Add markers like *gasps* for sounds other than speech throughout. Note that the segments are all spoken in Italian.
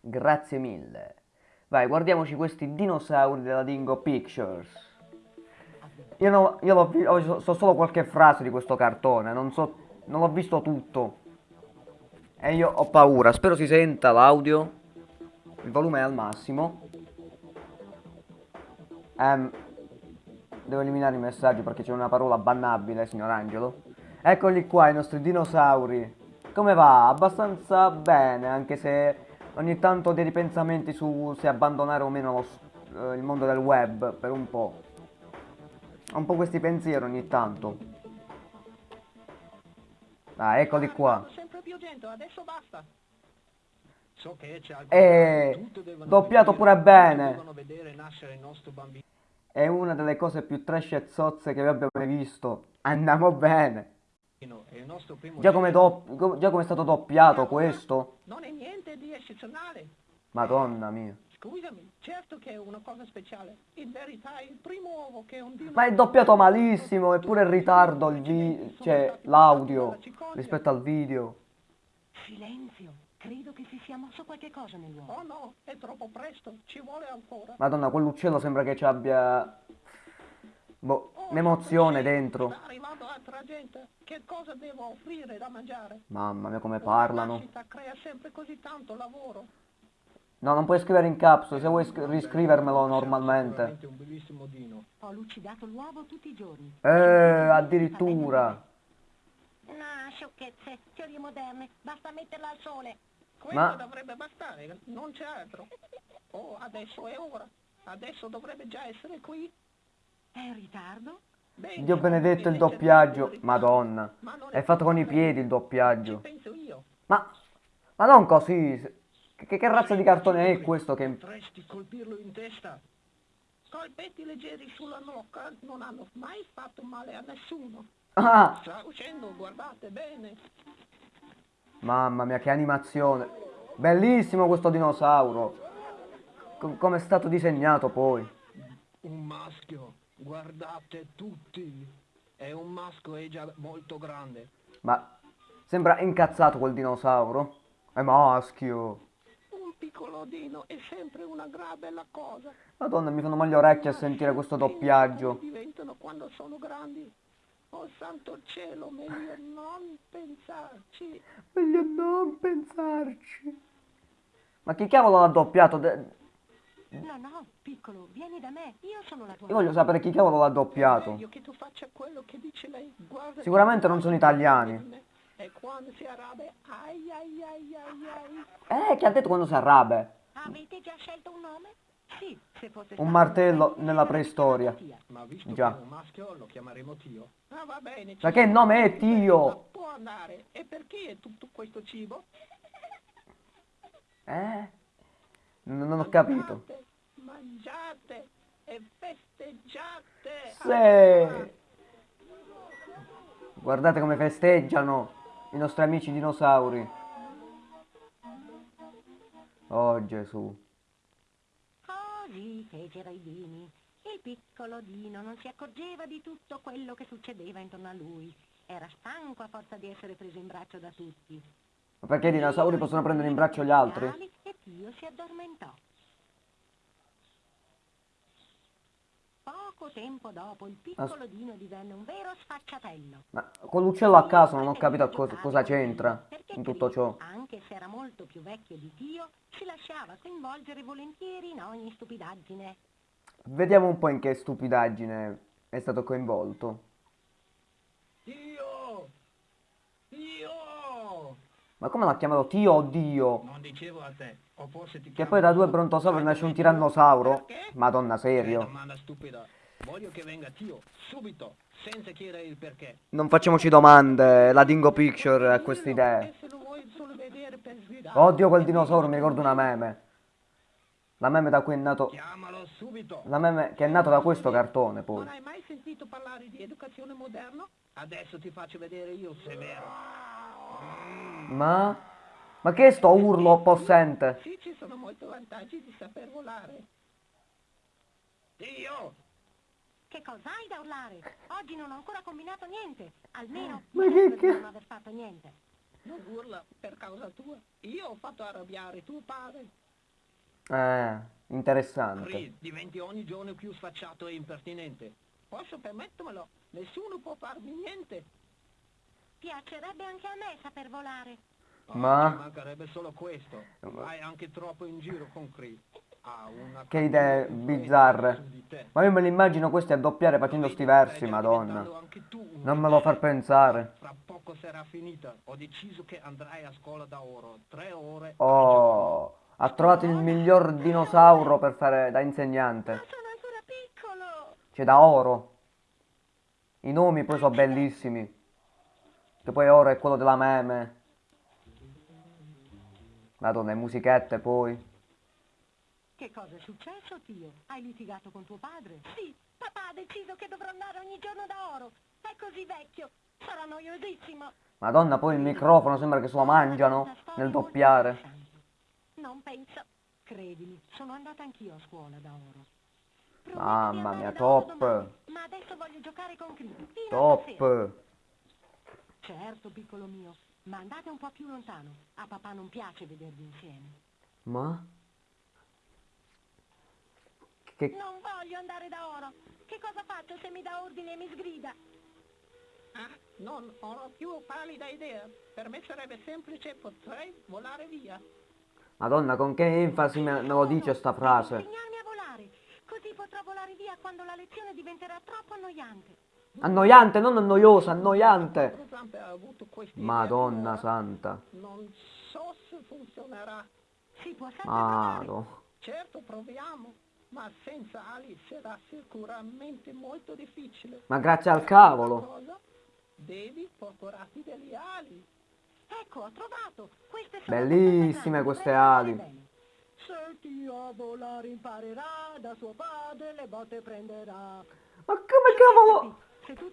Grazie mille. Vai, guardiamoci questi dinosauri della Dingo Pictures. Io, no, io visto, so solo qualche frase di questo cartone, non so, non l'ho visto tutto. E io ho paura, spero si senta l'audio. Il volume è al massimo. Um, devo eliminare i messaggi perché c'è una parola bannabile, signor Angelo. Eccoli qua, i nostri dinosauri. Come va? Abbastanza bene, anche se ogni tanto ho dei ripensamenti su se abbandonare o meno lo, eh, il mondo del web per un po'. Ho un po' questi pensieri ogni tanto. Ah, eccoli qua. E doppiato pure bene. È una delle cose più trash e zozze che abbiamo mai visto. Andiamo bene. Già come, già come è stato doppiato questo? Non è niente di eccezionale. Madonna mia. Scusami, certo che è una cosa speciale. In verità è il primo uovo che un dino... Ma è doppiato malissimo, eppure in ritardo il vi... cioè l'audio rispetto al video. Silenzio, credo che si sia mosso qualche cosa nell'uovo. Oh no, è troppo presto, ci vuole ancora. Madonna, quell'uccello sembra che ci abbia... Boh, un'emozione dentro. Sta arrivando altra gente. Che cosa devo offrire da mangiare? Mamma mia come parlano. La nascita crea sempre così tanto lavoro. No, non puoi scrivere in caps, se vuoi riscrivermelo normalmente. un bellissimo dino. Ho lucidato l'uovo tutti i giorni. Eh, addirittura. No, sciocchezze, teorie moderne, basta metterla al sole. Questo Ma- dovrebbe bastare, non c'è altro. Oh, adesso è ora. Adesso dovrebbe già essere qui. È in ritardo? Dio benedetto il doppiaggio. Madonna. È fatto con i piedi il doppiaggio. penso io. Ma... Ma non così. Che, che razza di cartone è questo che... Potresti colpirlo in testa. Colpetti leggeri sulla nuca non hanno mai fatto male a nessuno. Ah! Sta uscendo, guardate bene. Mamma mia, che animazione. Bellissimo questo dinosauro. Com- come è stato disegnato poi. Un maschio, guardate tutti. È un maschio e già molto grande. Ma... Sembra incazzato quel dinosauro. È maschio. Un piccolo dino è sempre una gran bella cosa. Madonna, mi fanno male le orecchie a sentire questo doppiaggio. Diventano quando sono grandi. Oh santo cielo, meglio non pensarci. Meglio non pensarci. Ma chi cavolo l'ha doppiato? De- No, no, piccolo, vieni da me, io sono la tua Io voglio sapere chi cavolo l'ha doppiato. Meglio che tu faccia quello che dice lei. Guarda Sicuramente che non sono italiani. E quando si arrabbia, ai ai ai ai ai. Eh, chi ha detto quando si arrabbia? Avete già scelto un nome? Sì, se fosse Un martello un nella preistoria. Ma visto Già. che è un maschio lo chiameremo Tio. Ah va bene. Ma che nome è Tio? Ma può andare. E perché è tutto questo cibo? Eh? Non, ho capito. Mangiate, mangiate e festeggiate. Sì. Guardate come festeggiano i nostri amici dinosauri. Oh Gesù. Così fecero i dini. Il piccolo Dino non si accorgeva di tutto quello che succedeva intorno a lui. Era stanco a forza di essere preso in braccio da tutti. Ma perché i dinosauri possono prendere in braccio gli altri? E Tio si addormentò. Poco tempo dopo il piccolo Dino divenne un vero sfacciatello. Ma con l'uccello a caso non ho capito cosa, cosa c'entra Perché in tutto ciò. Anche se era molto più vecchio di Tio, si lasciava coinvolgere volentieri in ogni stupidaggine. Vediamo un po' in che stupidaggine è stato coinvolto. Dio! Dio! Ma come l'ha chiamato Tio o Dio? Non dicevo a te. O forse ti Che poi da due brontosauri nasce un tirannosauro? Perché? Madonna serio. domanda stupida. Voglio che venga Tio, subito, senza chiedere il perché. Non facciamoci domande, la Dingo Picture ha queste idee. Oddio quel dinosauro, mi ricordo una meme. La meme da cui è nato... Chiamalo subito. La meme che è nato da questo cartone poi. Non hai mai sentito parlare di educazione moderna? Adesso ti faccio vedere io se è vero. Ma... Ma che è sto urlo possente? Sì, ci sono molti vantaggi di saper volare. Dio! Che cos'hai da urlare? Oggi non ho ancora combinato niente. Almeno *gasps* Ma che ca- non aver fatto niente. Non urla per causa tua. Io ho fatto arrabbiare tuo padre. Eh, interessante. Cree, diventi ogni giorno più sfacciato e impertinente. Posso permettermelo? Nessuno può farmi niente. Piacerebbe anche a me saper volare. Oh, Ma- Ci mancherebbe solo questo. Vai anche troppo in giro con Cree. Ha una Che idee bizzarre. Ma io me li immagino questi a doppiare facendo sti versi, madonna. Non me lo far pensare. Fra poco sarà finita. Ho deciso che andrai a scuola da oro. Tre ore. Oh, ha trovato il miglior dinosauro per fare da insegnante. Ma sono ancora piccolo. C'è da oro. I nomi poi sono bellissimi. Che poi oro è quello della meme. Madonna, le musichette poi. Che cosa è successo, Tio? Hai litigato con tuo padre? Sì, papà ha deciso che dovrò andare ogni giorno da oro. È così vecchio. Sarà noiosissimo. Madonna, poi il microfono sembra che se lo mangiano nel doppiare. Non penso. Credimi, sono andata anch'io a scuola da oro. Mamma mia, top. domani, Ma adesso voglio giocare con stasera. Top. Certo, piccolo mio, ma andate un po' più lontano. A papà non piace vedervi insieme. Ma? Che... Non voglio andare da oro. Che cosa faccio se mi dà ordine e mi sgrida? Ah, non ho la più pallida idea. Per me sarebbe semplice, potrei volare via. Madonna, con che enfasi me, me lo dice sta frase. Insegnarmi a volare. Così potrò volare via quando la lezione diventerà troppo annoiante. Annoiante, non noiosa, annoiante. Madonna santa. Non so se funzionerà. Si può sempre. Mado. Certo, proviamo. Ma senza ali sarà sicuramente molto difficile. Ma grazie al cavolo. Devi procurarti delle ali. Ecco, ho trovato. Queste Bellissime queste ali. Se a volare imparerà, da suo padre le botte prenderà. Ma come cavolo?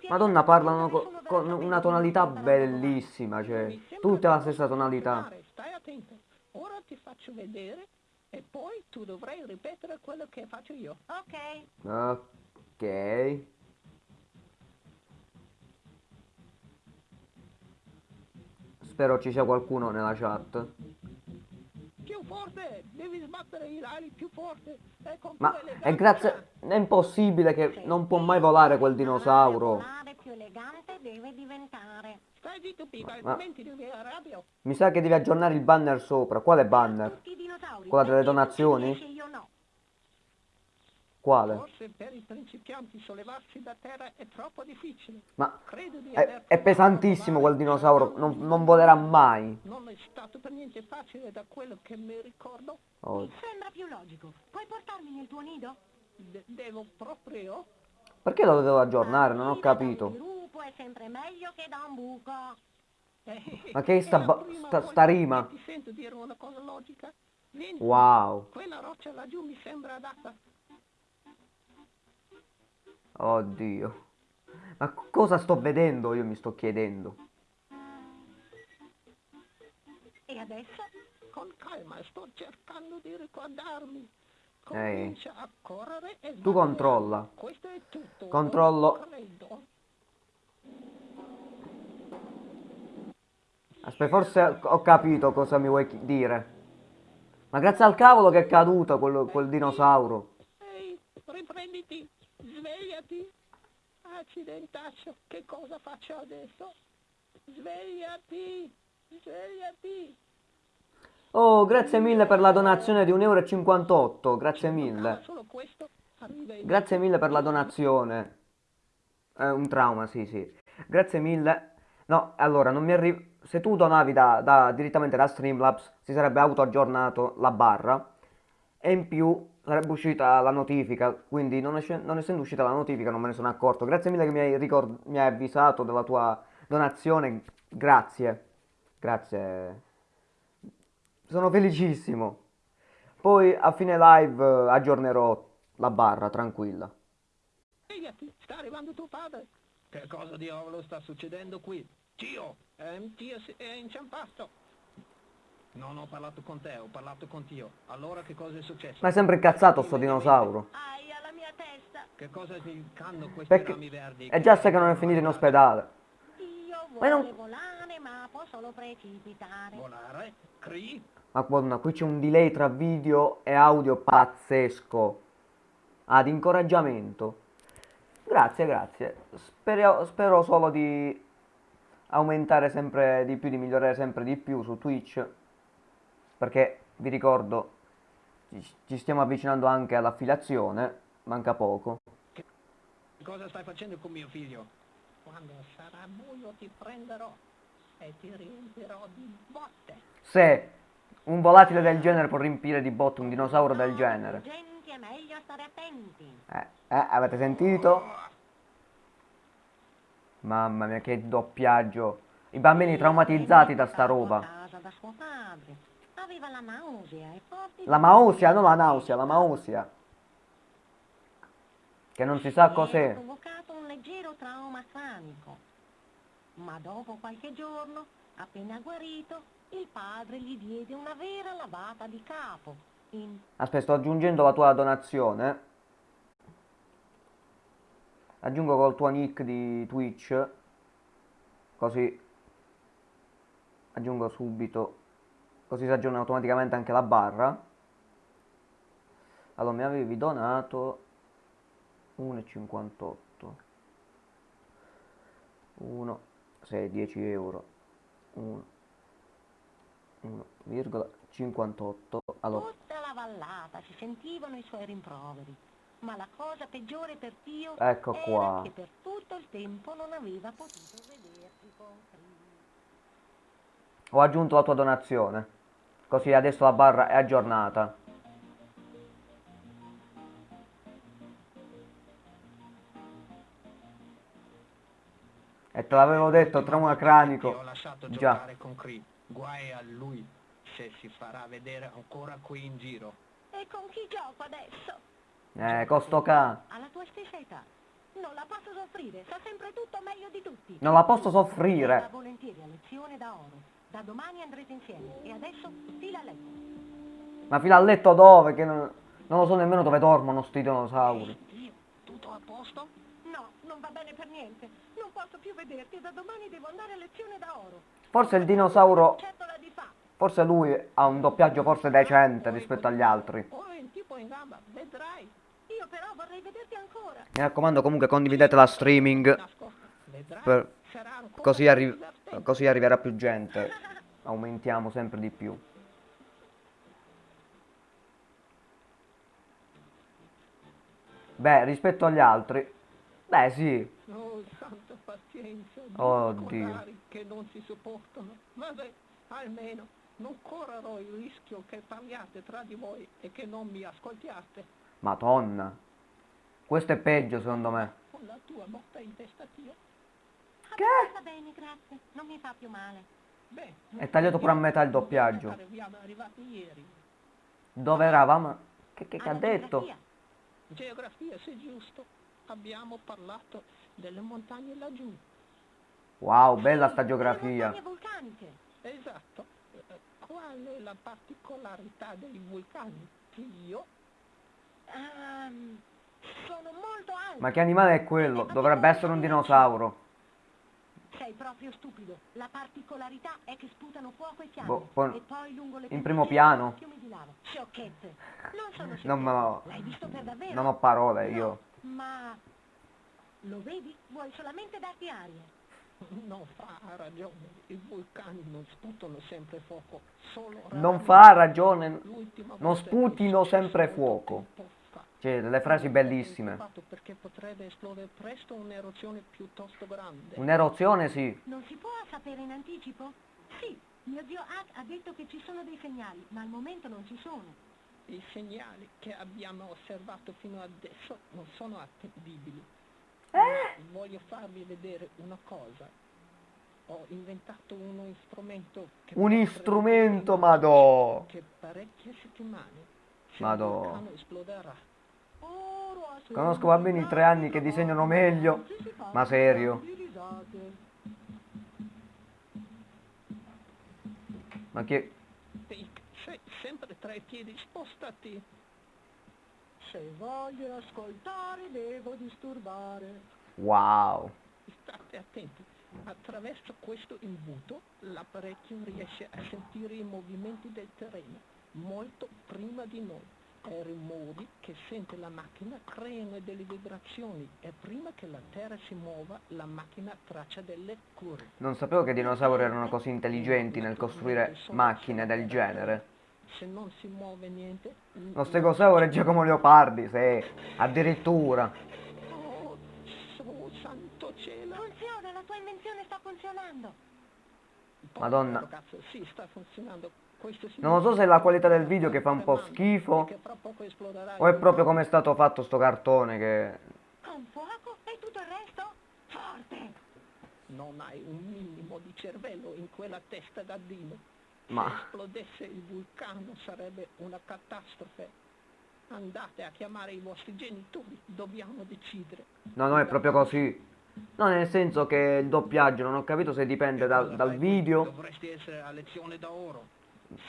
Madonna, la parlano con capito una tonalità bellissima, cioè, tutte la stessa tonalità. Stai attento. Ora ti faccio vedere e poi tu dovrai ripetere quello che faccio io. Ok. Ok. Spero ci sia qualcuno nella chat. Più forte! Devi sbattere i ali più forte! E con Ma è grazie... È impossibile che Se non può mai volare quel dinosauro. Volare più elegante deve diventare. Stai zitto, Pipa, Ma-. Mi sa che devi aggiornare il banner sopra. Quale banner? Quella delle donazioni? riesci e io no. Quale? Forse per i principianti sollevarsi da terra è troppo difficile. Ma Credo di è, aver è pesantissimo quel dinosauro. Non, non volerà mai. Non è stato per niente facile da quello che mi ricordo. Oh. Mi sembra più logico. Puoi portarmi nel tuo nido? De- devo proprio... Perché lo devo aggiornare? Non ho capito. che. *laughs* Ma che sta sta- sta rima? che Ti sento dire una cosa logica. Vieni, Wow. quella roccia laggiù mi sembra adatta. Oddio. Ma cosa sto vedendo? Io mi sto chiedendo. E adesso? Con calma, sto cercando di ricordarmi. Ehi. Comincia a correre e Tu controlla. Questo è tutto. Controllo. Aspetta, forse ho capito cosa mi vuoi dire. Ma grazie al cavolo che è caduto quel, quel dinosauro. Ehi, riprenditi, svegliati. Accidentaccio, che cosa faccio adesso? Svegliati, svegliati. Oh, grazie mille per la donazione di 1,58 euro. Grazie mille. Grazie mille per la donazione. È un trauma, sì, sì. Grazie mille. No, allora, non mi arriva... Se tu donavi da, da- direttamente da Streamlabs, si sarebbe auto-aggiornato la barra. E in più sarebbe uscita la notifica. Quindi, non, esce- non essendo uscita la notifica, non me ne sono accorto. Grazie mille che mi hai, ricord- mi hai avvisato della tua donazione. Grazie. Grazie. Sono felicissimo. Poi a fine live aggiornerò la barra, tranquilla. Svegliati, sta arrivando tuo padre. Che cosa diavolo sta succedendo qui? Tio, si- è inciampato. Non ho parlato con te, ho parlato con Tio. Allora che cosa è successo? Ma è sempre incazzato sto dinosauro. Ai, alla mia testa. Che cosa significano questi Perché rami verdi? è già sai che non è finito in ospedale. Io Ma vuole non- volare, ma può solo precipitare. Volare? Cree? madonna, qui c'è un delay tra video e audio pazzesco. Ad incoraggiamento. Grazie, grazie. Spero, spero solo di aumentare sempre di più, di migliorare sempre di più su Twitch. Perché vi ricordo, ci- ci stiamo avvicinando anche all'affiliazione. Manca poco. Cosa stai facendo con mio figlio? Quando sarà buio ti prenderò e ti riempirò di botte. Se un volatile del genere può riempire di botte un dinosauro del genere. Gente, è meglio stare attenti. Eh, eh, avete sentito? Mamma mia, che doppiaggio. I bambini traumatizzati da sta roba. Da suo padre. Aveva la nausea e forti La mausia, non la nausea, la mausia. Che non si sa cos'è. provocato un leggero trauma cranico. Ma dopo qualche giorno, appena guarito, il padre gli diede una vera lavata di capo. In Aspetta, sto aggiungendo la tua donazione. Aggiungo col tuo nick di Twitch. Così aggiungo subito. Così si aggiorna automaticamente anche la barra. Allora, mi avevi donato 1,58. 1, 6, 10 euro. 1, 1,58. Allora, tutta la vallata si sentivano i suoi rimproveri. Ma la cosa peggiore per Tio Ecco qua. che per tutto il tempo non aveva potuto vedersi con. Ho aggiunto la tua donazione. Così adesso la barra è aggiornata. E te l'avevo detto, trauma Ti ho cranico. Già. giocare con Cree. Guai a lui se si farà vedere ancora qui in giro. E con chi gioco adesso? Eh, costo ca. Alla tua stessa età. Non la posso soffrire, sa sempre tutto meglio di tutti. Non la posso soffrire. volentieri a lezione da oro. Da domani andrete insieme. E adesso fila a letto. Ma fino a letto dove? Che non, non lo so nemmeno dove dormono sti dinosauri. Dio, tutto a posto? No, non va bene per niente. Non posso più vederti. Da domani devo andare a lezione da oro. Forse il dinosauro, forse lui ha un doppiaggio forse decente rispetto agli altri. Ora il tipo in gamba, vedrai. Io però vorrei vederti ancora. Mi raccomando comunque condividete la streaming. Per- Così, più arri- divertente. Così arriverà più gente. Aumentiamo sempre di più. Beh, rispetto agli altri. Beh, sì. Oh, santa pazienza. Due Dio. cordari che non si sopportano. Vabbè, almeno non correrò il rischio che parliate tra di voi e che non mi ascoltiate. Madonna. Questo è peggio secondo me. Con la tua botta in testa, Dio. Abbastanza bene, grazie. Non mi fa più male. Beh, È tagliato pure a metà il doppiaggio. Dove eravamo? Che, che, che ha detto? geografia. Se giusto. Abbiamo parlato delle montagne laggiù. Wow, bella sta geografia. Esatto. Eh, Qual è la particolarità dei vulcani? Io? Ehm, sono molto alti. Ma che animale è quello? Dovrebbe essere un dinosauro. Sei proprio stupido. La particolarità è che sputano fuoco e fiamme. Boh, poi- e poi lungo le in primo piano. Sciocchezze. Non sono *laughs* sciocchezze. Non lo- L'hai visto per davvero? Non ho parole No, io. ma... Lo vedi? Vuoi solamente darti aria. *laughs* Non fa ragione. I vulcani non sputano sempre fuoco. Solo Non fa ragione. Non sputino sempre fuoco. Cioè, delle frasi bellissime. Perché potrebbe esplodere presto un'eruzione piuttosto grande. Un'erozione sì. Non si può sapere in anticipo? Sì, mio zio Hack ha detto che ci sono dei segnali, ma al momento non ci sono. I segnali che abbiamo osservato fino adesso non sono attendibili. Eh? Voglio farvi vedere una cosa. Ho inventato uno strumento che Un potrebbe strumento, vedere madò. che parecchie settimane se Madò. esploderà. Conosco bambini di tre anni che disegnano meglio. Ma serio. Ma che... Sei sempre tra i piedi, spostati. Se voglio ascoltare devo disturbare. Wow. State attenti. Attraverso questo imbuto l'apparecchio riesce a sentire i movimenti del terreno molto prima di noi. I rumori che sente la macchina creano delle vibrazioni e prima che la terra si muova la macchina traccia delle curve. Non sapevo che i dinosauri erano così intelligenti nel costruire macchine del genere. Se non si muove niente... Lo stegosauro è Giacomo Leopardi, sì, addirittura. Oh, santo cielo! Funziona, la tua invenzione sta funzionando. Madonna. Cazzo, sì, sta funzionando. Non lo so se è la qualità del video che fa un po' schifo o è proprio come è stato fatto sto cartone che... Con fuoco e tutto il resto? Forte! Non hai un minimo di cervello in quella testa da dino. Ma- Se esplodesse il vulcano sarebbe una catastrofe. Andate a chiamare i vostri genitori, dobbiamo decidere. No, no, è proprio così. No, nel senso che il doppiaggio non ho capito se dipende dal, Cosa dal video, Dovresti essere a lezione da oro.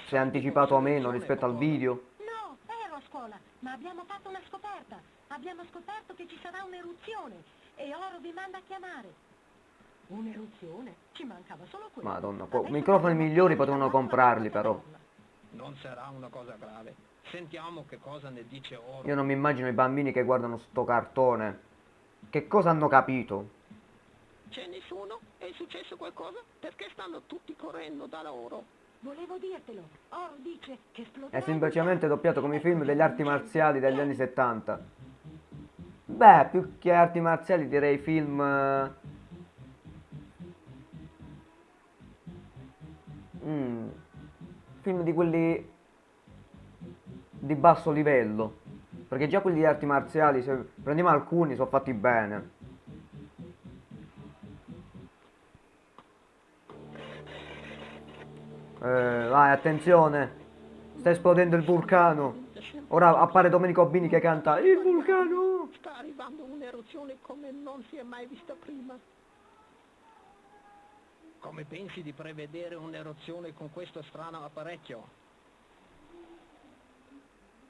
Se è anticipato o meno rispetto al video. No, ero a scuola, ma abbiamo fatto una scoperta. Abbiamo scoperto che ci sarà un'eruzione e Oro vi manda a chiamare. Un'eruzione? Ci mancava solo quello. Madonna, po- Adesso microfoni migliori potevano comprarli, però. Non sarà una cosa grave. Sentiamo che cosa ne dice oro. Io non mi immagino i bambini che guardano sto cartone. Che cosa hanno capito? C'è nessuno? È successo qualcosa? Perché stanno tutti correndo da loro? Volevo dirtelo. Oro dice che esploderà È semplicemente doppiato come i film degli arti marziali degli anni 70. Beh, più che arti marziali direi film... eh, mm, film di quelli di basso livello. Perché già quelli di arti marziali, se prendiamo alcuni, sono fatti bene. Eh, vai, attenzione. Sta esplodendo il vulcano. Ora appare Domenico Bini che canta Il vulcano. Sta arrivando un'eruzione come non si è mai vista prima. Come pensi di prevedere un'eruzione con questo strano apparecchio?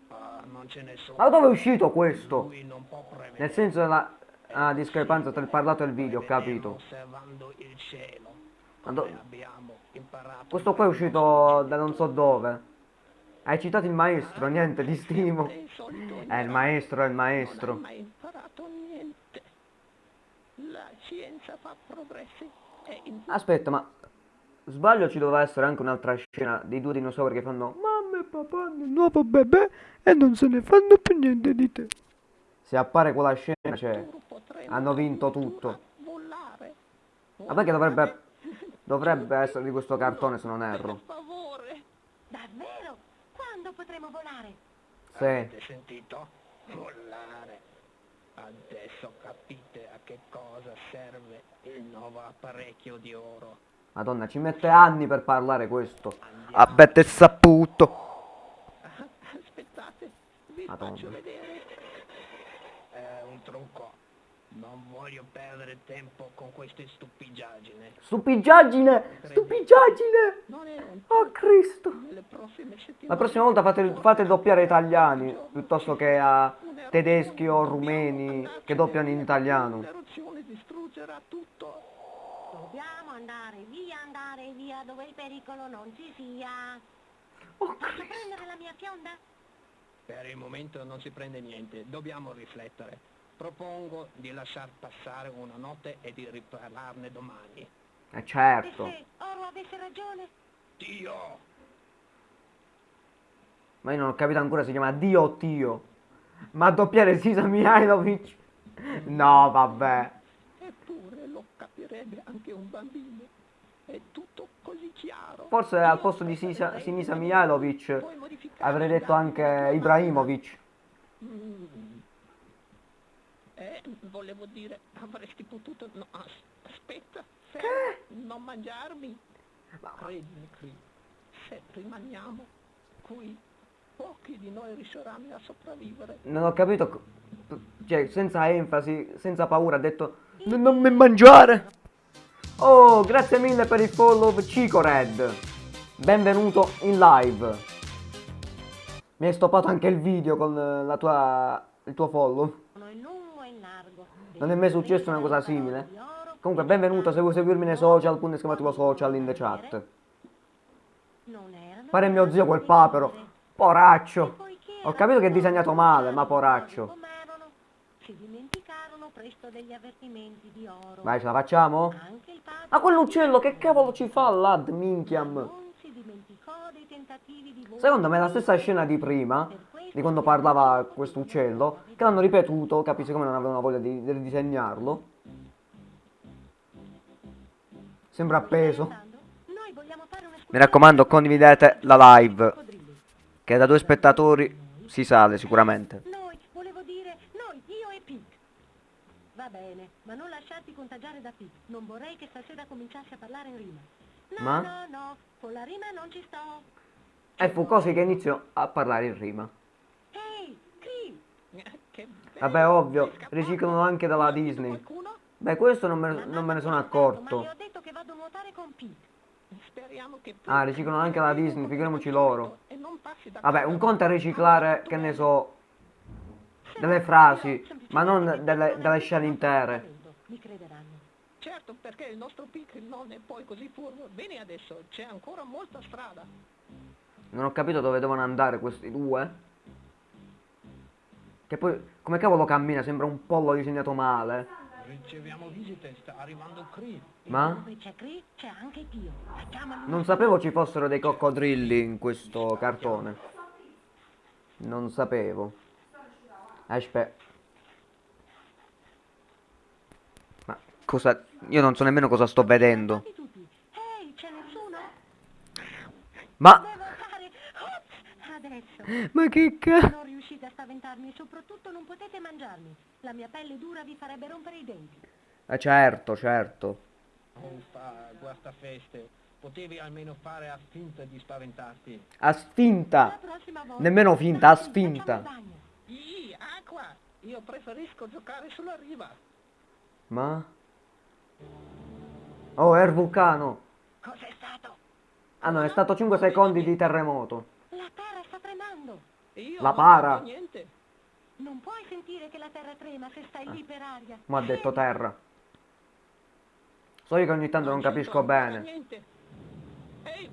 Ah, non ce ne sono. Ma dove è uscito questo? Nel senso della ah, discrepanza tra il parlato e il video, ho capito. Osservando il cielo. Ma Come do- abbiamo imparato. Questo qua è uscito da non so dove. Hai citato il maestro, niente, ti stimo. Il solito È il maestro, è il Non maestro. mai imparato niente. La scienza fa progressi Aspetta, ma sbaglio ci doveva essere anche un'altra scena dei due dinosauri che fanno Mamma e papà nel nuovo bebè e non se ne fanno più niente di te. Se appare quella scena, cioè, hanno vinto tutto. Ma perché dovrebbe. Dovrebbe essere di questo cartone se non Per erro. favore. Davvero? Quando potremo volare? Sì. Avete sentito? Volare. Adesso capite a che cosa serve il nuovo apparecchio di oro. Madonna, ci mette anni per parlare questo. Andiamo. Abbiate saputo. *laughs* Aspettate, vi Madonna. faccio vedere. È un trucco. Non voglio perdere tempo con queste stupidaggini. Stupidaggine! Stupidaggine! Non è un Oh Cristo! nelle prossime settimane. La prossima volta fate, fate doppiare italiani piuttosto che a tedeschi o rumeni che doppiano in italiano. L'eruzione distruggerà tutto. Dobbiamo andare via, andare via dove il pericolo non ci sia. Oh Posso Cristo! prendere la mia fionda? Per il momento non si prende niente, dobbiamo riflettere. Propongo di lasciar passare una notte e di riparlarne domani. Eh E certo. se Oro avesse ragione? Dio! Ma io non ho capito ancora se si chiama Dio o Tio. Ma doppiare Sisa Mihailovic? No, vabbè. Eppure lo capirebbe anche un bambino. È tutto così chiaro. Forse al posto di Sisa, Sinisa Mihailovic avrei detto anche Ibrahimovic. Mm. Eh, volevo dire, avresti potuto... No, as- aspetta, fermo, non mangiarmi. Credimi, Cri, se rimaniamo qui, pochi di noi riusciranno a sopravvivere. Non ho capito. Cioè, senza enfasi, senza paura, ha detto "N- Non mi mangiare! Oh, grazie mille per il follow Cico Red. Benvenuto in live. Mi hai stoppato anche il video con eh, la tua, il tuo follow. Sono in Non è mai successo una cosa simile? Comunque, benvenuto, se vuoi seguirmi nei social, punto esclamativo social in the chat. Pare mio zio quel papero. Poraccio. Ho capito che è disegnato male, ma poraccio. Vai, ce la facciamo? Anche il padre Ma quell'uccello che cavolo ci fa lad, minchiam? non si dimenticò dei tentativi di volo Secondo me è la stessa scena di prima, di quando parlava questo uccello, che l'hanno ripetuto, capisci come non avevano voglia di, di ridisegnarlo. Sembra appeso. Mi raccomando, condividete la live, che da due spettatori si sale sicuramente. Noi, volevo dire, noi, io e Pete. Va bene, ma non lasciarti contagiare da Pete. Non vorrei che stasera cominciassi a parlare in rima. No, Ma? no, no, con la rima non ci sto. E fu così che iniziò a parlare in rima. Ehi! Eh, bello. Vabbè, ovvio, riciclano anche dalla Disney. Beh, questo non me, non me ne sono accorto. Ah, riciclano anche la Disney, figuriamoci loro. Vabbè, un conto è riciclare, che ne so, delle frasi, ma non delle, delle scene intere. Mi crederanno. Certo, perché il nostro pic non è poi così furbo. Vieni adesso, c'è ancora molta strada. Non ho capito dove devono andare questi due. Che poi, come cavolo cammina? Sembra un pollo disegnato male. Riceviamo visite, sta arrivando Cree. Ma? Non sapevo ci fossero dei coccodrilli in questo cartone. Non sapevo. Aspetta. Ma cosa... Io non so nemmeno cosa sto vedendo. Fermati tutti. Ehi, c'è nessuno? Ma... Ma che cazzo... Spaventarmi e soprattutto non potete mangiarmi. La mia pelle dura vi farebbe rompere i denti. Eh certo, certo. Uffa, guasta feste. Potevi almeno fare a finta di spaventarti. A sfinta. Nemmeno finta, a sfinta. Ih, acqua! Io preferisco giocare sulla riva. Ma... Oh, è il vulcano. Cos'è stato? Ah no, è stato 5 secondi di terremoto. La terra sta tremando. Io La non para. niente. Non puoi sentire che la terra trema se stai lì per aria. Ma ha detto terra. So io che ogni tanto non c'entro capisco bene. Niente. Ehi,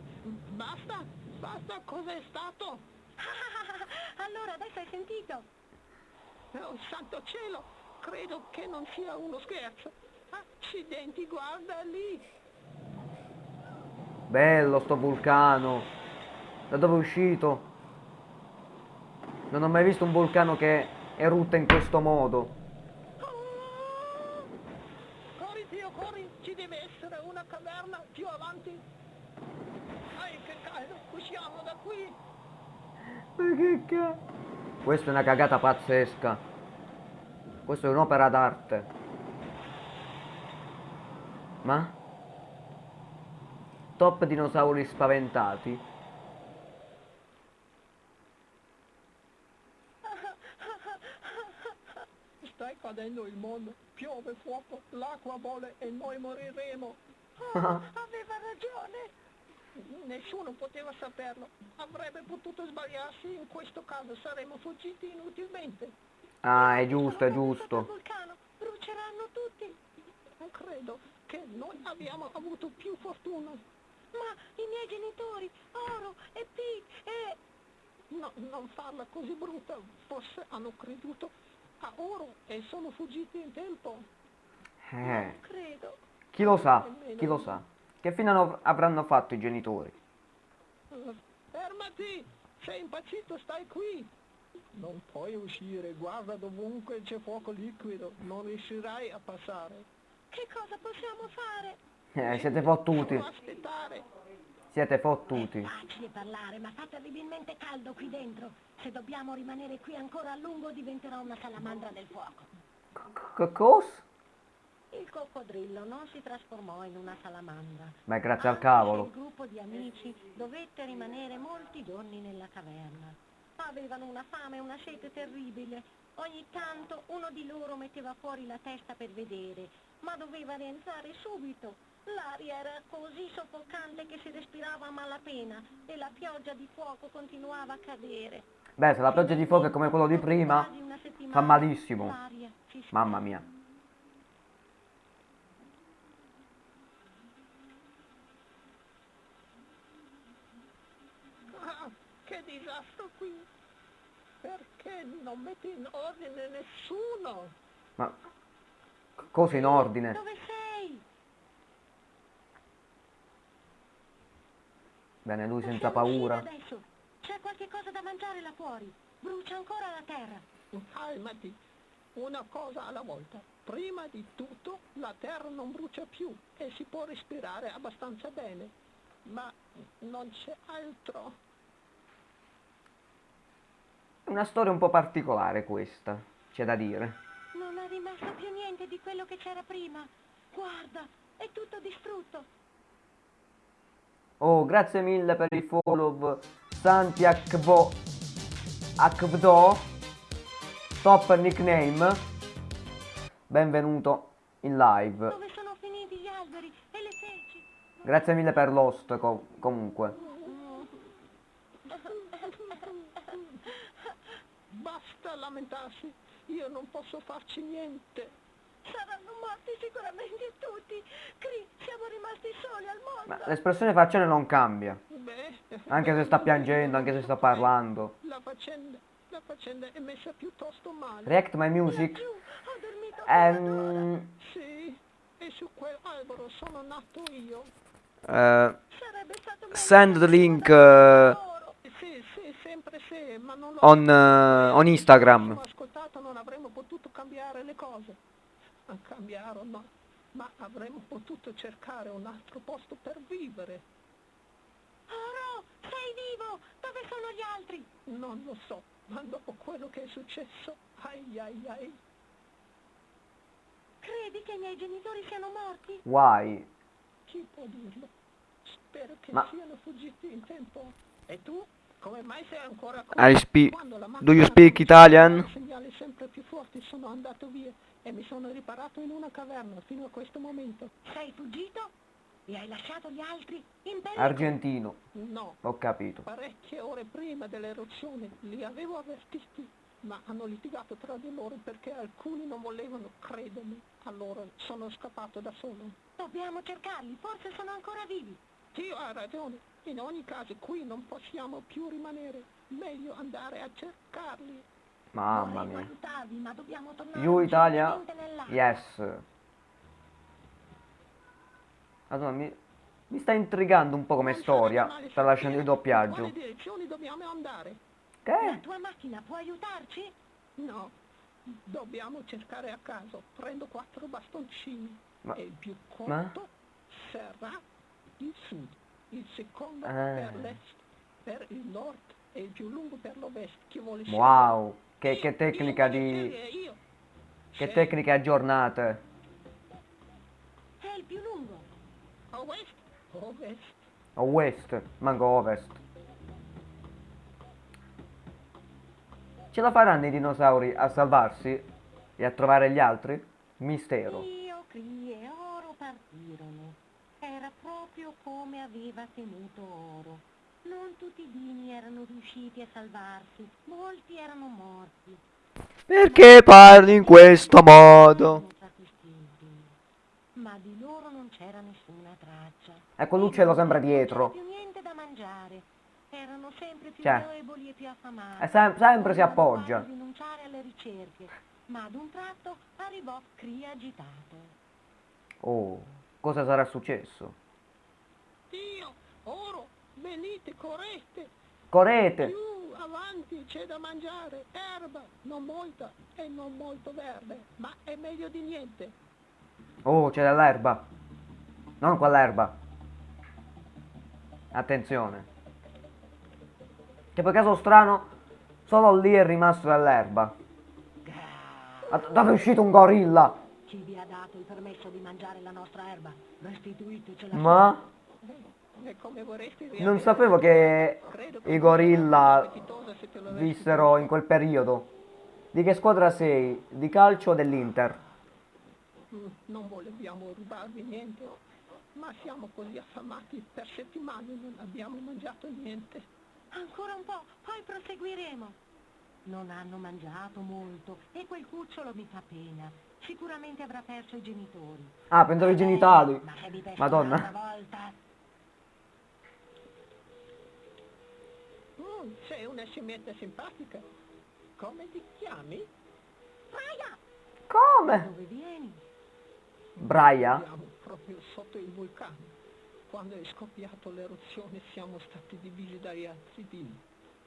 basta, basta, cos'è stato? *laughs* allora adesso hai sentito? Oh, santo cielo, credo che non sia uno scherzo. Accidenti, guarda lì. Bello sto vulcano. Da dove è uscito? Non ho mai visto un vulcano che erutta in questo modo. Corri, zio, corri, ci deve essere una caverna più avanti. Dai, che caldo, usciamo da qui. Ma che cazzo? Questa è una cagata pazzesca. Questa è un'opera d'arte. Ma? Top dinosauri spaventati. Stai cadendo il mondo, piove fuoco, l'acqua bolle e noi moriremo. Oh, *laughs* aveva ragione. Nessuno poteva saperlo. Avrebbe potuto sbagliarsi, in questo caso saremmo fuggiti inutilmente. Ah, è giusto, è giusto. il vulcano, bruceranno tutti. Credo che noi abbiamo avuto più fortuna. Ma i miei genitori, Oro e Pete e... No, non farla così brutta, forse hanno creduto a oro e sono fuggiti in tempo. Eh, Non credo. chi lo sa? Chi lo sa? Che fine avranno fatto i genitori? Eh, Fermati! Sei impazzito, stai qui! Non puoi uscire, guarda dovunque c'è fuoco liquido, non riuscirai a passare. Che cosa possiamo fare? Eh, siete fottuti. Aspettare. Siete fottuti. Facile parlare, ma fa terribilmente caldo qui dentro. Se dobbiamo rimanere qui ancora a lungo diventerò una salamandra del fuoco. Che cosa? Il coccodrillo non si trasformò in una salamandra. Beh, grazie al cavolo. Il gruppo di amici dovette rimanere molti giorni nella caverna. Avevano una fame e una sete terribile. Ogni tanto uno di loro metteva fuori la testa per vedere, ma doveva rientrare subito. L'aria era così soffocante che si respirava a malapena e la pioggia di fuoco continuava a cadere. Beh, se la pioggia di fuoco è come quello di prima, fa malissimo. Mamma mia. Ah, che disastro qui! Perché non metti in ordine nessuno? Ma cosa in ordine? Dove sei? Bene, lui senza paura. adesso. C'è qualche cosa da mangiare là fuori. Brucia ancora la terra. Calmati, una cosa alla volta. Prima di tutto la terra non brucia più e si può respirare abbastanza bene, ma non c'è altro. È una storia un po' particolare questa, c'è da dire. Non è rimasto più niente di quello che c'era prima. Guarda, è tutto distrutto. Oh, grazie mille per il follow Santi Akvo Akvdo Top nickname. Benvenuto in live. Dove sono finiti gli alberi e le felci? Grazie mille per l'host co- comunque. Basta lamentarsi, io non posso farci niente. Saranno morti sicuramente tutti. Cri, siamo rimasti soli al mondo. Ma l'espressione facciale non cambia Beh, Anche se sta piangendo, anche se sta parlando La faccenda, la faccenda è messa piuttosto male. React my music Giù, ho dormito Ehm, Sì, e su quell'albero sono nato io. eh, Send the link loro. Sì, sì, sempre sì, ma non on, eh, on Instagram A cambiare no, ma avremmo potuto cercare un altro posto per vivere. Oro, sei vivo? Dove sono gli altri? Non lo so, ma dopo quello che è successo, ai ai ai. Credi che i miei genitori siano morti? Why? Chi può dirlo? Spero che Ma- siano fuggiti in tempo. E tu? Come mai sei ancora qui? I speak Quando la Do you speak Italian? segnali sempre più forti sono andato via e mi sono riparato in una caverna fino a questo momento. Sei fuggito? E hai lasciato gli altri in pericolo? Argentino No, Ho capito parecchie ore prima dell'eruzione li avevo avvertiti, ma hanno litigato tra di loro perché alcuni non volevano credermi. Allora sono scappato da solo. Dobbiamo cercarli, forse sono ancora vivi. Dio ha ragione. In ogni caso qui non possiamo più rimanere. Meglio andare a cercarli. Mamma mia ma You Italia? Yes. Allora, mi, mi sta intrigando un po' come storia. Sta lasciando il doppiaggio. andare? La Che? tua macchina può aiutarci? No, dobbiamo cercare a caso. Prendo quattro bastoncini. Ma- e il più ma? corto sarà il sud, il secondo Ah. per l'est, per il nord e il più lungo per l'ovest. Chi vuole Wow, che, scegliere? Che Io- tecnica di... Che tecniche aggiornate. È il più lungo. Ovest, ovest. Manco ovest. Ce la faranno i dinosauri a salvarsi e a trovare gli altri? Mistero. Io, Cri e Oro partirono. Era proprio come aveva temuto Oro. Non tutti i dini erano riusciti a salvarsi, molti erano morti. Perché parli in questo modo? Ma di loro non c'era nessuna traccia. Ecco l'uccello sempre Non c'era dietro. più niente da mangiare. Erano sempre più Cioè, deboli e più affamati. E sem- sempre si appoggia. rinunciare alle ricerche, ma ad un tratto arrivò Cri agitato. Oh, cosa sarà successo? Dio, oro, venite, correte. Correte! Più avanti c'è da mangiare, erba, non molta e non molto verde, ma è meglio di niente. Oh, c'è dell'erba. Non quell'erba. Attenzione. Che per caso strano, solo lì è rimasto dell'erba. Dove è uscito un gorilla? Chi vi ha dato il permesso di mangiare la nostra erba? Restituitecela. Ma non sapevo che i gorilla vissero in quel periodo. Di che squadra sei? Di calcio o dell'Inter? Mm, Non vogliamo rubarvi niente, ma siamo così affamati per settimane non abbiamo mangiato niente. Ancora un po', poi proseguiremo. Non hanno mangiato molto e quel cucciolo mi fa pena. Sicuramente avrà perso i genitori. Ah, pensavo i genitali. Ma Madonna. Sei una scimmietta simpatica. Come ti chiami? Braia, Come? dove vieni? Braia? Siamo proprio sotto il vulcano. Quando è scoppiato l'eruzione siamo stati divisi dagli altri dini.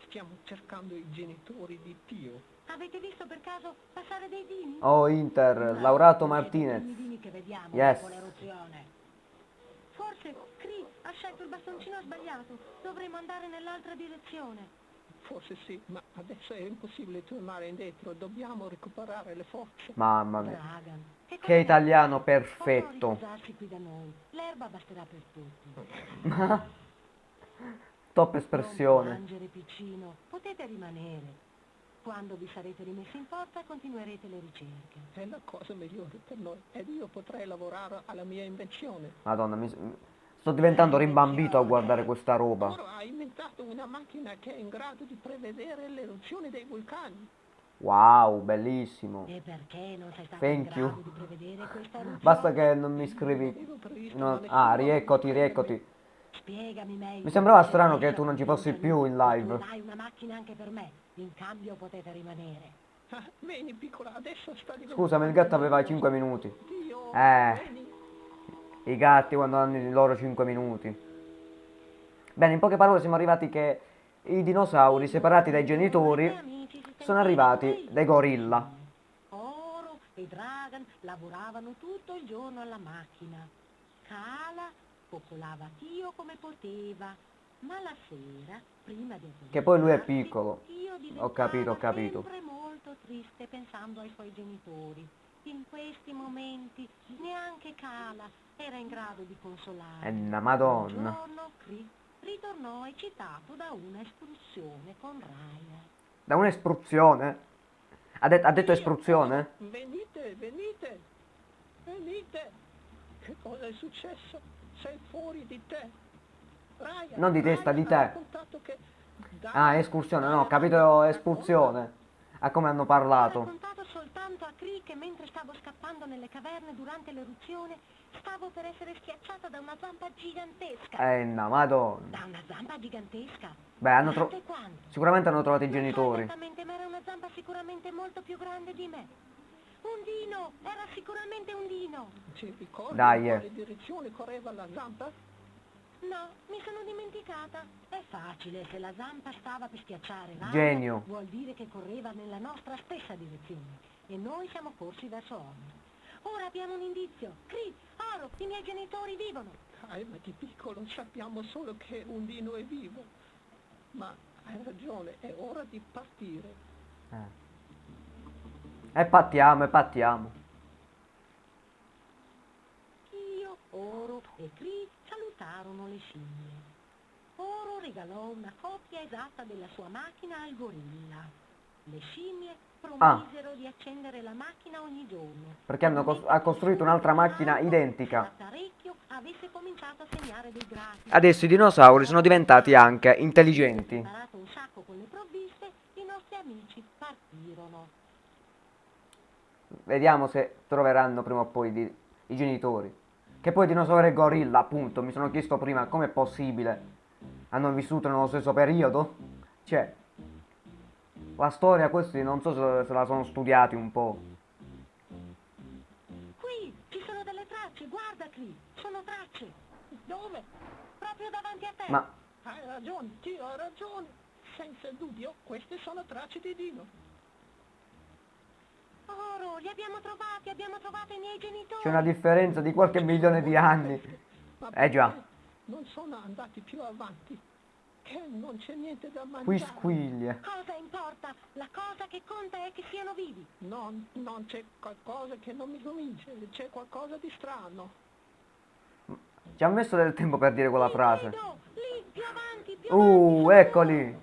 Stiamo cercando i genitori di Tio. Avete visto per caso passare dei dini? Oh, Inter, No, Laurato Martinez. i primi dini che vediamo Yes. Forse Cree ha scelto il bastoncino sbagliato. Dovremmo andare nell'altra direzione. Forse sì, ma adesso è impossibile tornare indietro. Dobbiamo recuperare le forze. Mamma mia. Dragan. Che italiano perfetto. L'erba basterà per tutti. Top espressione. Potete rimanere. Quando vi sarete rimessi in forza continuerete le ricerche. È la cosa migliore per noi ed io potrei lavorare alla mia invenzione. Madonna, mi... sto diventando rimbambito a guardare questa roba. Ora ha inventato una macchina che è in grado di prevedere l'eruzione dei vulcani. Wow, bellissimo. E perché non sei stato Thank in you. grado di prevedere questa eruzione? Basta che non mi scrivi. No- Ah, rieccoti, rieccoti. Spiegami meglio. Mi sembrava strano che tu non ci fossi più in live. Tu hai una macchina anche per me. In cambio potete rimanere. Ah, vieni piccola, adesso sta diventando... Scusami, il gatto aveva 5 minuti. Dio, Eh. vieni. I gatti quando hanno i loro 5 minuti. Bene, in poche parole siamo arrivati che i dinosauri separati dai genitori sono arrivati dai gorilla. Oro e Dragan lavoravano tutto il giorno alla macchina. Kala coccolava Tio come poteva, ma la sera, prima di Che poi lui è piccolo. Ho capito, ho capito. sempre molto triste pensando ai suoi genitori. In questi momenti neanche Kala era in grado di consolare. E una Un madonna. giorno Cree ritornò eccitato da una escursione con Raya. Da un'espruzione? Ha, det- ha detto espruzione? Venite, venite, venite. Che cosa è successo? Sei fuori di te. Non di testa, di te. Ah, escursione, no, ho capito espulsione. A come hanno Ho parlato. raccontato soltanto a Cree che mentre stavo scappando nelle caverne durante l'eruzione stavo per essere schiacciata da una zampa gigantesca. Eh, no, madonna. Da una zampa gigantesca? Beh, hanno tro- Quante quante? Sicuramente hanno trovato i genitori. esattamente, ma era una zampa sicuramente molto più grande di me. Un dino, era sicuramente un dino. Ci ricordi Dai, in eh. quale direzione correva la zampa? No, mi sono dimenticata. È facile, se la zampa stava per schiacciare Raya, Genio. vuol dire che correva nella nostra stessa direzione. E noi siamo corsi verso ovest. Ora abbiamo un indizio. Cree, Oro, i miei genitori vivono. Dai, ma di piccolo sappiamo solo che un dino è vivo. Ma hai ragione, è ora di partire. Eh. E pattiamo, e pattiamo. Io, Oro e Cree salutarono le scimmie. Oro regalò una copia esatta della sua macchina al gorilla. Le scimmie promisero di accendere la macchina ogni giorno. Perché hanno cos- ha costruito un'altra macchina identica. Adesso i dinosauri sono diventati anche intelligenti. Vediamo se troveranno prima o poi i genitori. Che poi dinosauro e gorilla, appunto, mi sono chiesto prima com'è possibile. Hanno vissuto nello stesso periodo? Cioè, la storia questi non so se, se la sono studiati un po'. Qui ci sono delle tracce, guarda Cree, sono tracce. Dove? Proprio davanti a te. Ma Hai ragione, Dio ha ragione. Senza dubbio, queste sono tracce di Dino. Oro, li abbiamo trovati, abbiamo trovato i miei genitori. c'è una differenza di qualche milione di anni. Eh già. Non sono andati più avanti. Che non c'è niente da mangiare. Qui squiglie. Cosa importa? La cosa che conta è che siano vivi. Non, non c'è qualcosa che non mi convince. C'è qualcosa di strano. Ci ha messo del tempo per dire quella frase. lì, più avanti, più Uh, avanti. eccoli.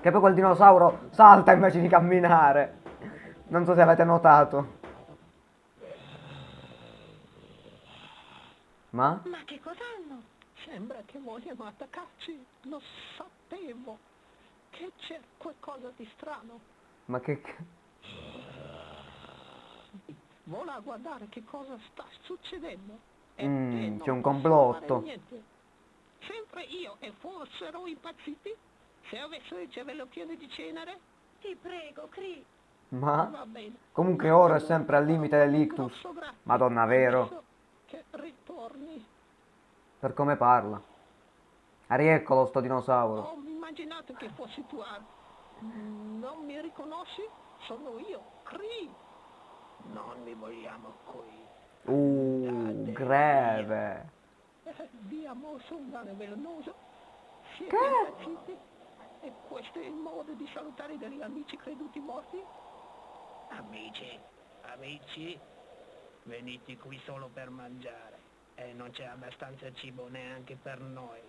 Che poi quel dinosauro salta invece di camminare. Non so se avete notato. Ma? Ma che cos'hanno? Sembra che vogliano attaccarci. Lo sapevo. Che c'è qualcosa di strano. Ma che... Vola a guardare che cosa sta succedendo. E Mm, c'è un complotto. Sempre io e fossero impazziti. Se avessi il cervello pieno di cenere, Ti prego, Cri. Ma? Comunque ora è sempre al limite dell'ictus. Madonna, vero? Che. Per come parla. Rieccolo sto dinosauro. Ho immaginato che fossi tu. Ar. Non mi riconosci? Sono io, Cree. Non mi vogliamo qui. Uh, greve. Eh, Via mosso un cane velenoso. Siete impazziti? E questo è il modo di salutare degli amici creduti morti? Amici, amici, venite qui solo per mangiare. E non c'è abbastanza cibo neanche per noi.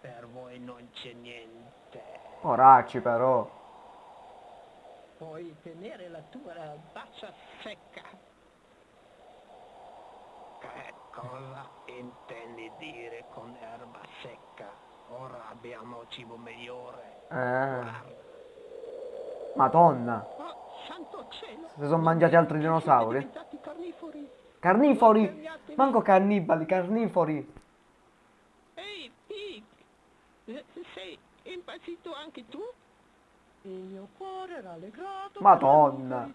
Per voi non c'è niente. Poracci però. Puoi tenere la tua faccia secca. Che cosa intendi dire con erba secca? Ora abbiamo cibo migliore. Eh. Madonna. Si sono mangiati altri dinosauri? Carnifori. Carnifori. Manco cannibali, carnifori. Ehi, Pig! Eh, Sei impazzito anche tu? Il mio cuore rallegrato. Madonna.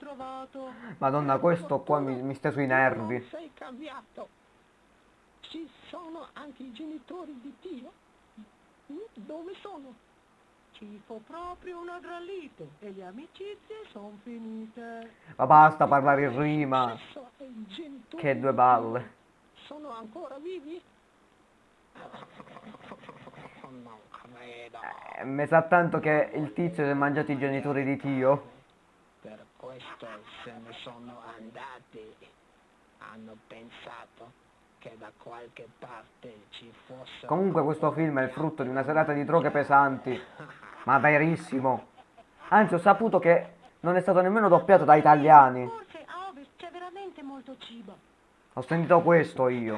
Madonna, questo qua mi, mi sta sui nervi. Sei cambiato. Ci sono anche i genitori di Dio? Mm, Dove sono? Ci fu proprio una gran lite e le amicizie sono finite. Ma basta parlare in rima. Che due balle. Sono ancora vivi? Non credo. Eh, mi sa tanto che il tizio si è mangiato i genitori di Tio. Per questo se ne sono andati. Hanno pensato che da qualche parte ci fosse... Comunque questo film è il frutto di una serata di droghe pesanti. *laughs* Ma verissimo. Anzi, ho saputo che non è stato nemmeno doppiato da italiani. Forse a ovest c'è veramente molto cibo. Ho sentito questo io.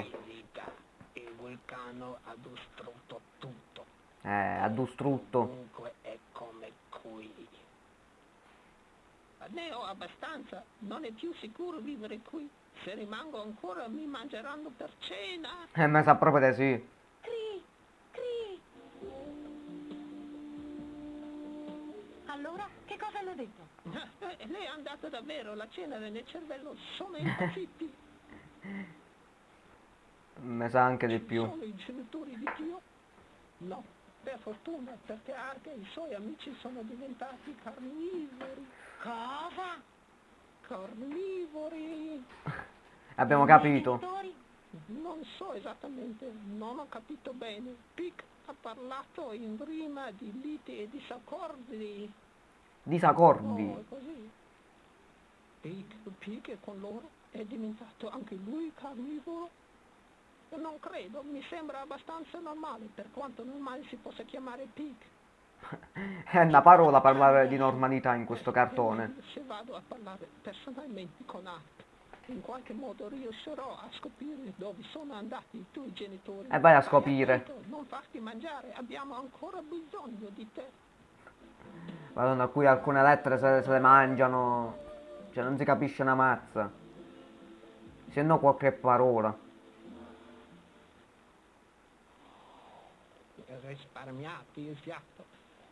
Il vulcano ha distrutto tutto. Eh, ha distrutto. Comunque è come qui. Ne ho abbastanza. Non è più sicuro vivere qui. Se rimango ancora mi mangeranno per cena. Eh, mi sa proprio di sì. Cri, è andata davvero. La cenere nel cervello sono *laughs* impazziti. Mi sa anche di più. Sono i genitori di Dio? No, per fortuna, perché anche i suoi amici sono diventati carnivori. Cosa? Carnivori? *laughs* Abbiamo I capito. Non so esattamente, non ho capito bene. Pic ha parlato in rima di liti e disaccordi. Disaccordi. Oh, Pic, Pic è con loro? È diventato anche lui carnivoro? Non credo, mi sembra abbastanza normale, per quanto normale si possa chiamare Pic. *laughs* È una parola parlare di normalità in questo cartone. Se vado a parlare personalmente con Art, in qualche modo riuscirò a scoprire dove sono andati i tuoi genitori. E vai a scoprire. Non farti mangiare, abbiamo ancora bisogno di te. Madonna, qui alcune lettere se, se le mangiano. Cioè, non si capisce una mazza. Se no qualche parola. Risparmiati il fiato.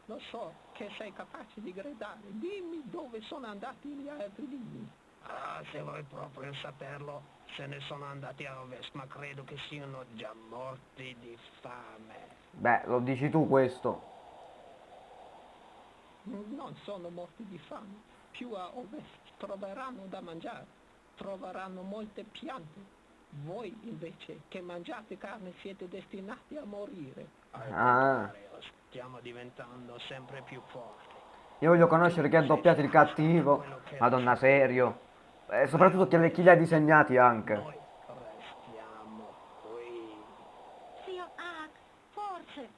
Lo so che sei capace di gridare. Dimmi dove sono andati gli altri dimmi. Ah, se vuoi proprio saperlo, se ne sono andati a ovest, ma credo che siano già morti di fame. Beh, lo dici tu questo. Non sono morti di fame. Più a ovest troveranno da mangiare. Troveranno molte piante. Voi invece che mangiate carne siete destinati a morire. Al Ah. contrario, stiamo diventando sempre più forti. Io voglio conoscere chi ha doppiato il cattivo. Madonna, serio. E soprattutto chi, chi li ha disegnati anche. Noi restiamo qui. Zio Hack, forse.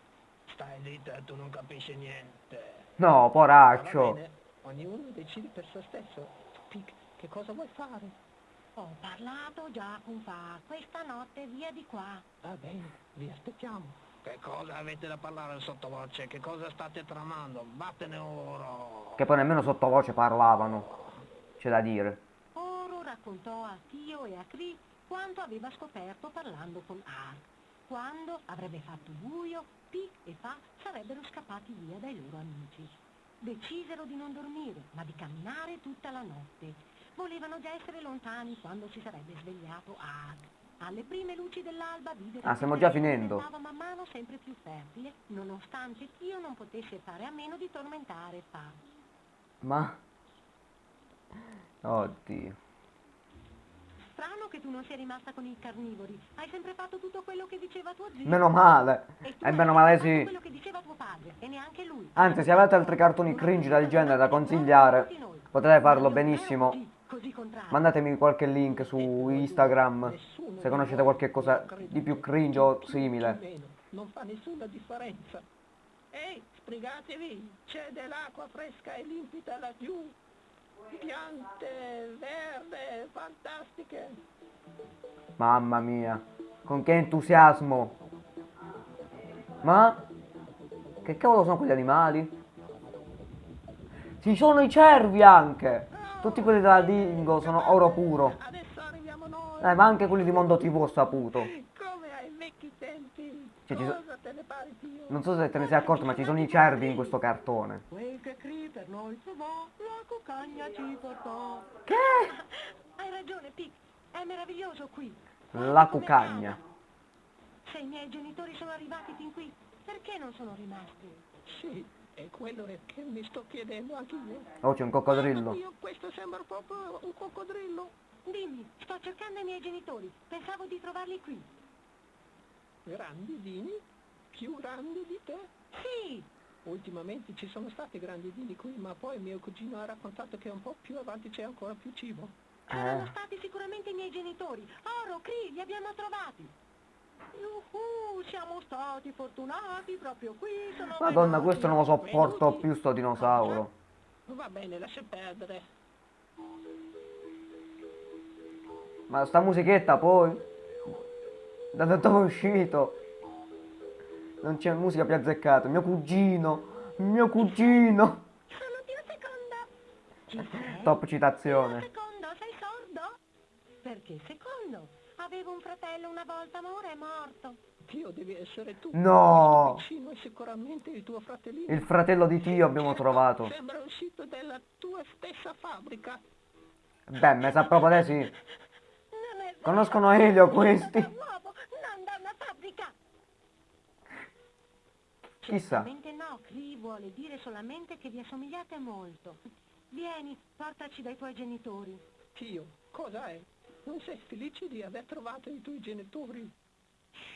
Stai zitta, tu non capisci niente. No, poraccio. ognuno decide per se stesso. Pic, che cosa vuoi fare? Ho parlato già con Fa. Questa notte via di qua. Va bene, vi aspettiamo. Che cosa avete da parlare sottovoce? Che cosa state tramando? Vattene ora. Che poi nemmeno sottovoce parlavano. C'è da dire. Oro raccontò a Tio e a Cree quanto aveva scoperto parlando con Ark. Quando avrebbe fatto buio Pi e Fa sarebbero scappati via dai loro amici. Decisero di non dormire, ma di camminare tutta la notte. Volevano già essere lontani quando si sarebbe svegliato Ag. Alle prime luci dell'alba videro Ah, che stiamo già finendo. diventava man mano sempre più fertile, nonostante Tio non potesse fare a meno di tormentare Fa. Ma... Oddio. Che tu non sia rimasta con i carnivori. Hai sempre fatto tutto quello che diceva tuo zio. Meno male. E E hai meno male sì. quello che diceva tuo padre, e neanche lui. Anzi, se avete altri cartoni cringe del genere da consigliare, potete farlo benissimo. Mandatemi qualche link su Instagram se conoscete qualche cosa di più cringe o simile. Non fa nessuna differenza. Ehi, sbrigatevi, c'è dell'acqua fresca e limpida laggiù. Piante verde, fantastiche. Mamma mia, con che entusiasmo. Ma? Che cavolo sono quegli animali? Ci sono i cervi anche! Tutti quelli della Dingo sono oro puro. Eh, ma anche quelli di Mondo TV ho saputo. Come ai vecchi tempi. Cioè, ci so-? Non so se te ne sei accorto, ma ci sono i cervi in questo cartone. Quel che Cri per noi trovò, la cucagna ci portò. Che? *laughs* Hai ragione, Pic. È meraviglioso qui. La cucagna. Se i miei genitori sono arrivati fin qui, perché non sono rimasti? Sì, è quello che mi sto chiedendo anche io. Oh, c'è un coccodrillo. Io questo sembra proprio un coccodrillo. Dimmi, sto cercando i miei genitori. Pensavo di trovarli qui. Grandi dini? Più grandi di te? Sì, Ultimamente ci sono stati grandi dini qui, ma poi mio cugino ha raccontato che un po' più avanti c'è ancora più cibo. erano Eh. stati sicuramente i miei genitori. Oro, Cri, li abbiamo trovati. Yuhu, siamo stati fortunati proprio qui. Sono Madonna, venuti. questo non lo sopporto più sto dinosauro. Va bene, lascia perdere. Ma sta musichetta poi? Da dove è uscito? Non c'è musica più azzeccata. Mio cugino. Mio cugino. *laughs* Top citazione. secondo, sei sordo? Perché secondo? Avevo un fratello una volta, ma ora è morto. Dio devi essere tu. No. Piccino è sicuramente il tuo fratellino. Il fratello di Tio abbiamo trovato. Sembra uscito dalla tua stessa fabbrica. Beh, me sa proprio te sì. Conoscono Elio questi. Da un uovo, non da una fabbrica. Chissà. No, Cri vuole dire solamente che vi assomigliate molto. Vieni, portaci dai tuoi genitori. Dio, cosa è? Non sei felice di aver trovato i tuoi genitori?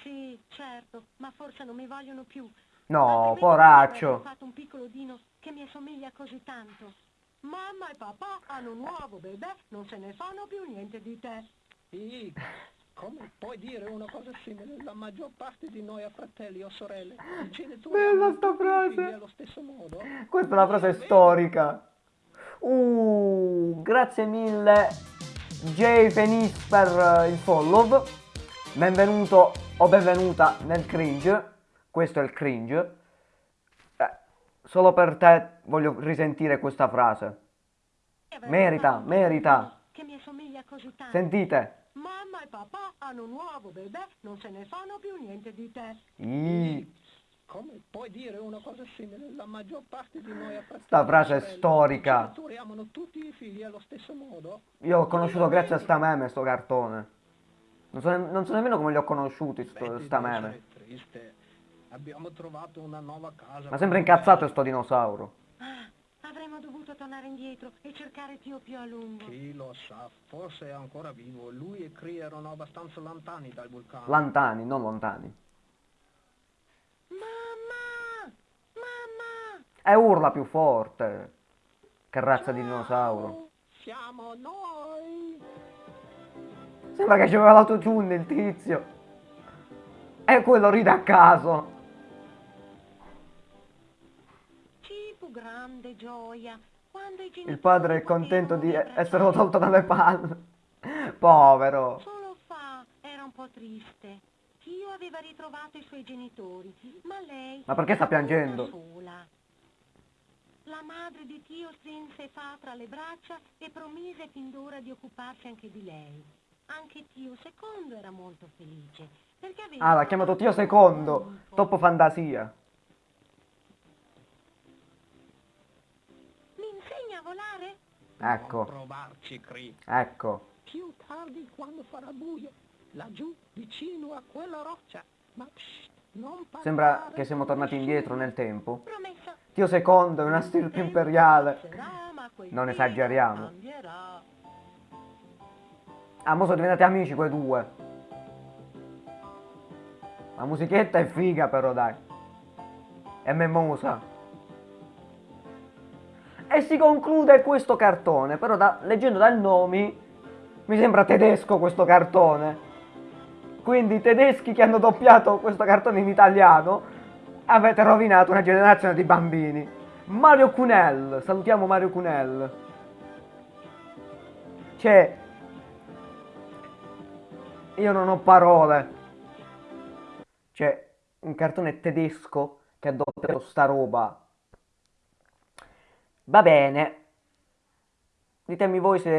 Sì, certo, ma forse non mi vogliono più. No, poraccio. avrebbero fatto un piccolo dino che mi assomiglia così tanto. Mamma e papà hanno un uovo, bebè, non se ne fanno più niente di te. Sì, come puoi dire una cosa simile? La maggior parte di noi ha fratelli o sorelle. Bella sta frase. allo stesso modo. Questa è una frase storica. Uh, grazie mille Jay Penis per eh, il follow. Benvenuto o benvenuta nel cringe. Questo è il cringe. Eh, solo per te voglio risentire questa frase. E avrebbe Merita, merita. dino Che mi assomiglia così tanto. Sentite. Mamma e papà hanno un uovo, bebè, non se ne fanno più niente di te. Ih, Come puoi dire una cosa simile? La maggior parte di noi ha Sta frase è storica. Tutti i figli allo stesso modo. Io l'ho conosciuto grazie a sta meme, sto cartone. Non so, non so nemmeno come li ho conosciuti, sto, Betty, sta meme. essere triste. Abbiamo trovato una nuova casa. Ma sembra incazzato sto dinosauro. Avremmo dovuto tornare indietro e cercare Tio più a lungo. Chi lo sa, forse è ancora vivo. Lui e Cree erano abbastanza lontani dal vulcano. Lantani, non lontani. Mamma! Mamma! E urla più forte. Che razza di dinosauro. Ciao, Siamo noi. Sembra che c'aveva l'autotune il tizio. E quello ride a caso. Fu grande gioia quando i genitori Il padre è contento di essere tolto dalle palle. *laughs* Povero. Solo Fa era un po' triste. Tio aveva ritrovato i suoi genitori, ma lei Ma perché sta piangendo? sola. La madre di Tio strinse Fa tra le braccia e promise fin d'ora di occuparsi anche di lei. Anche Tio secondo era molto felice, Perché avevi Ah, l'ha chiamato Tio Secondo. Troppo fantasia. Ecco, ecco. Più tardi quando farà buio. Laggiù, vicino a quella roccia. Ma psst, non parlare Sembra che siamo tornati indietro nel tempo. Promesso. Tio Secondo è una stirpe imperiale. Non esageriamo. Ah, mo sono diventati amici quei due. La musichetta è figa però, dai. È memosa. E si conclude questo cartone, però da- leggendo dal nomi mi sembra tedesco questo cartone. Quindi i tedeschi che hanno doppiato questo cartone in italiano avete rovinato una generazione di bambini. Mario Cunel, salutiamo Mario Cunel. Cioè, io non ho parole. Cioè, un cartone tedesco che ha doppiato sta roba. Va bene. Ditemi voi se